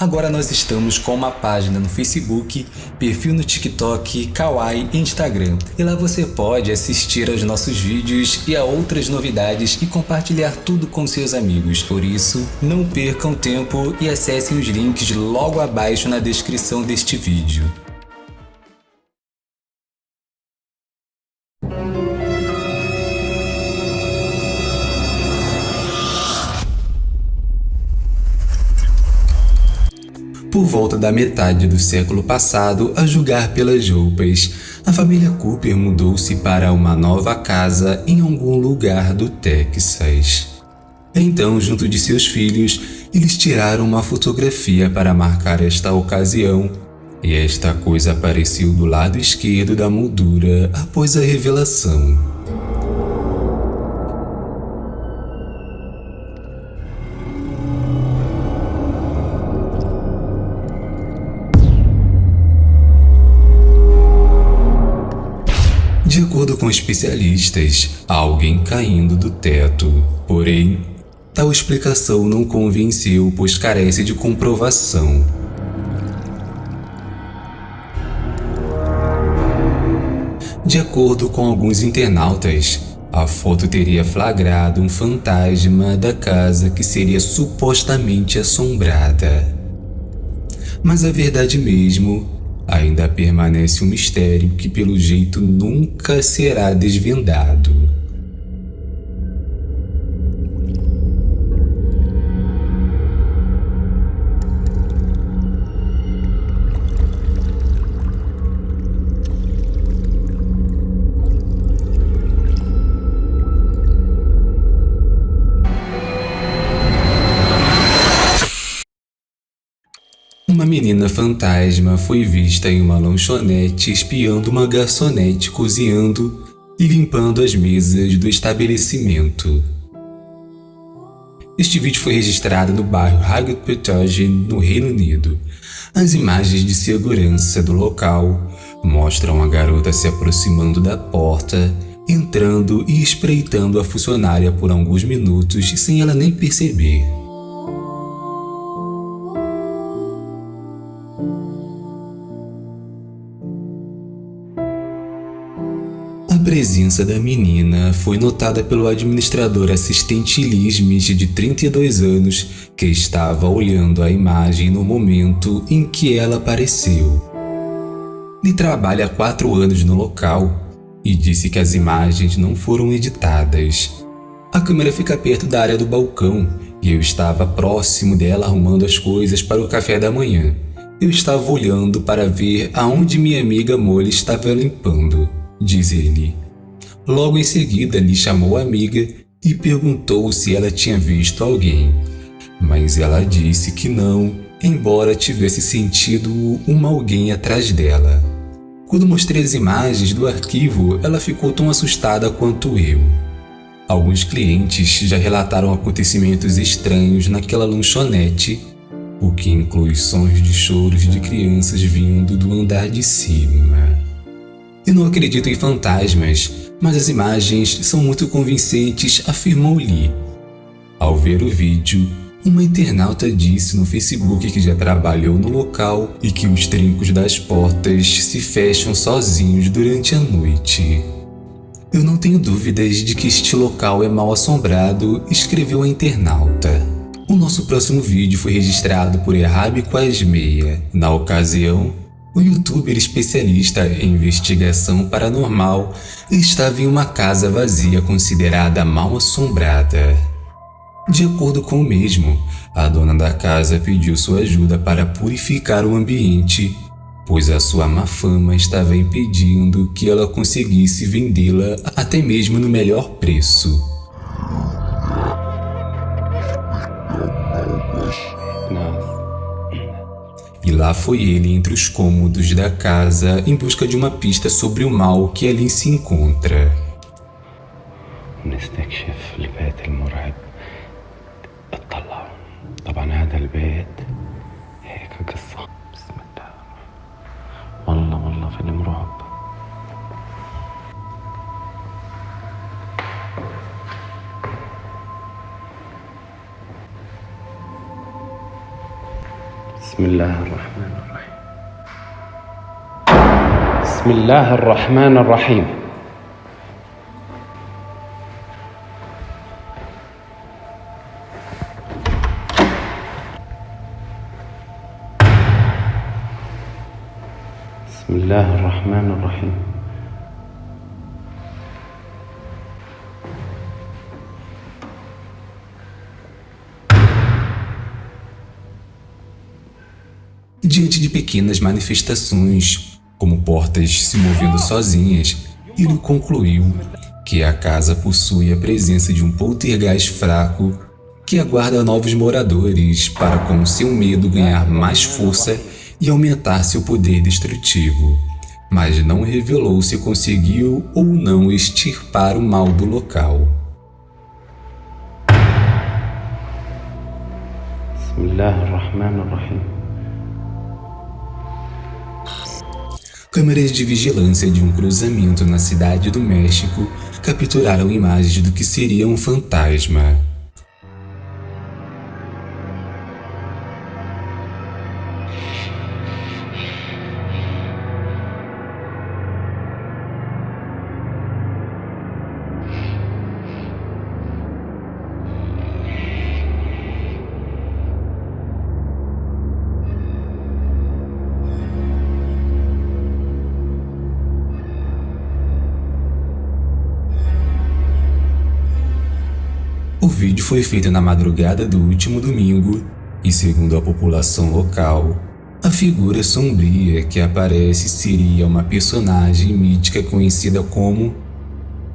Agora nós estamos com uma página no Facebook, perfil no TikTok, Kawaii e Instagram. E lá você pode assistir aos nossos vídeos e a outras novidades e compartilhar tudo com seus amigos. Por isso, não percam tempo e acessem os links logo abaixo na descrição deste vídeo. Por volta da metade do século passado, a julgar pelas roupas, a família Cooper mudou-se para uma nova casa em algum lugar do Texas. Então, junto de seus filhos, eles tiraram uma fotografia para marcar esta ocasião, e esta coisa apareceu do lado esquerdo da moldura após a revelação. De acordo com especialistas, alguém caindo do teto. Porém, tal explicação não convenceu, pois carece de comprovação. De acordo com alguns internautas, a foto teria flagrado um fantasma da casa que seria supostamente assombrada. Mas a verdade mesmo ainda permanece um mistério que pelo jeito nunca será desvendado. Uma menina fantasma foi vista em uma lanchonete espiando uma garçonete cozinhando e limpando as mesas do estabelecimento. Este vídeo foi registrado no bairro Highgate Pettage, no Reino Unido. As imagens de segurança do local mostram a garota se aproximando da porta, entrando e espreitando a funcionária por alguns minutos sem ela nem perceber. Presença da menina foi notada pelo administrador assistente Liz Smith de 32 anos, que estava olhando a imagem no momento em que ela apareceu. Ele trabalha há quatro anos no local e disse que as imagens não foram editadas. A câmera fica perto da área do balcão e eu estava próximo dela arrumando as coisas para o café da manhã. Eu estava olhando para ver aonde minha amiga Molly estava limpando diz ele. Logo em seguida lhe chamou a amiga e perguntou se ela tinha visto alguém, mas ela disse que não, embora tivesse sentido uma alguém atrás dela. Quando mostrei as imagens do arquivo, ela ficou tão assustada quanto eu. Alguns clientes já relataram acontecimentos estranhos naquela lanchonete, o que inclui sons de choros de crianças vindo do andar de cima. Eu não acredito em fantasmas, mas as imagens são muito convincentes, afirmou Lee. Ao ver o vídeo, uma internauta disse no Facebook que já trabalhou no local e que os trincos das portas se fecham sozinhos durante a noite. Eu não tenho dúvidas de que este local é mal assombrado, escreveu a internauta. O nosso próximo vídeo foi registrado por Errabi Quasmeia. Na ocasião, o youtuber especialista em investigação paranormal estava em uma casa vazia considerada mal assombrada. De acordo com o mesmo, a dona da casa pediu sua ajuda para purificar o ambiente, pois a sua má fama estava impedindo que ela conseguisse vendê-la até mesmo no melhor preço. E lá foi ele entre os cômodos da casa em busca de uma pista sobre o mal que ali se encontra. والله والله فيلم رعب الرحمن الرحيم. بسم الله الرحمن الرحيم. بسم الله الرحمن الرحيم. Diante de pequenas manifestações, como portas se movendo sozinhas, ele concluiu que a casa possui a presença de um poltergeist fraco que aguarda novos moradores para com seu medo ganhar mais força e aumentar seu poder destrutivo, mas não revelou se conseguiu ou não extirpar o mal do local. بسم الله الرحمن الرحيم Câmeras de vigilância de um cruzamento na cidade do México capturaram imagens do que seria um fantasma. O vídeo foi feito na madrugada do último domingo e, segundo a população local, a figura sombria que aparece seria uma personagem mítica conhecida como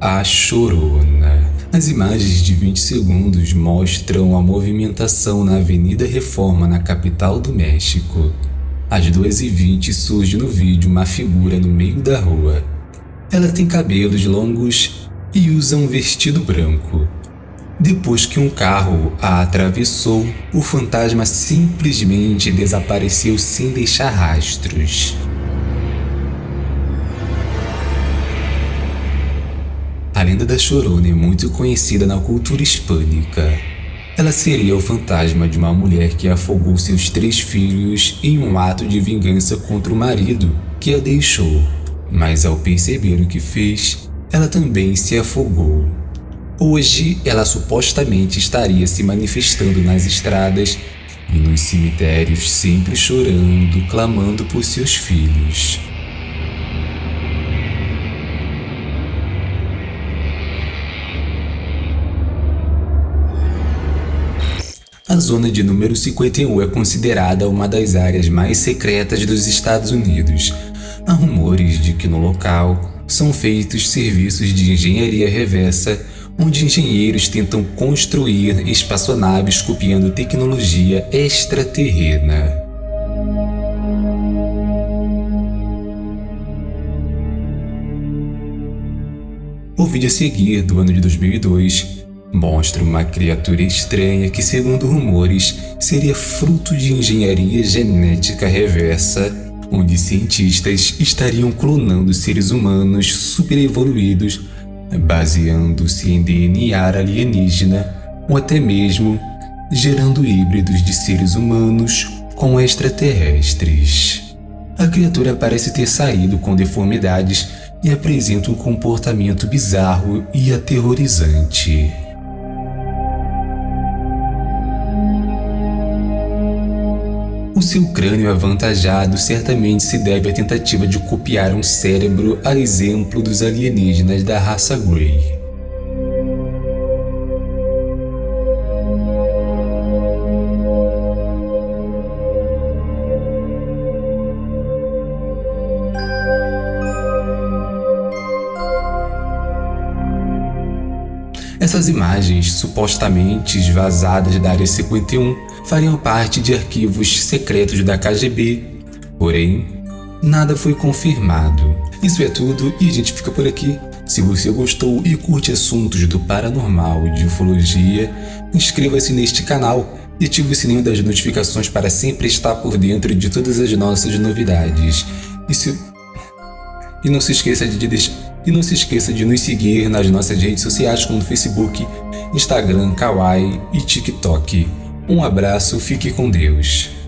a Chorona. As imagens de 20 segundos mostram a movimentação na Avenida Reforma, na capital do México. Às 2h20 surge no vídeo uma figura no meio da rua. Ela tem cabelos longos e usa um vestido branco. Depois que um carro a atravessou, o fantasma simplesmente desapareceu sem deixar rastros. A lenda da Chorona é muito conhecida na cultura hispânica. Ela seria o fantasma de uma mulher que afogou seus três filhos em um ato de vingança contra o marido que a deixou, mas ao perceber o que fez, ela também se afogou. Hoje, ela supostamente estaria se manifestando nas estradas e nos cemitérios, sempre chorando, clamando por seus filhos. A zona de número 51 é considerada uma das áreas mais secretas dos Estados Unidos. Há rumores de que no local são feitos serviços de engenharia reversa onde engenheiros tentam construir espaçonaves copiando tecnologia extraterrena. O vídeo a seguir, do ano de 2002, mostra uma criatura estranha que, segundo rumores, seria fruto de engenharia genética reversa, onde cientistas estariam clonando seres humanos superevoluídos baseando-se em DNA alienígena ou até mesmo gerando híbridos de seres humanos com extraterrestres. A criatura parece ter saído com deformidades e apresenta um comportamento bizarro e aterrorizante. Seu crânio avantajado certamente se deve à tentativa de copiar um cérebro a exemplo dos alienígenas da raça Grey. Essas imagens, supostamente vazadas da Área 51, fariam parte de arquivos secretos da KGB, porém, nada foi confirmado. Isso é tudo e a gente fica por aqui. Se você gostou e curte assuntos do paranormal e de ufologia, inscreva-se neste canal e ative o sininho das notificações para sempre estar por dentro de todas as nossas novidades. E, se... e não se esqueça de deixar e não se esqueça de nos seguir nas nossas redes sociais como Facebook, Instagram, Kawaii e TikTok. Um abraço, fique com Deus.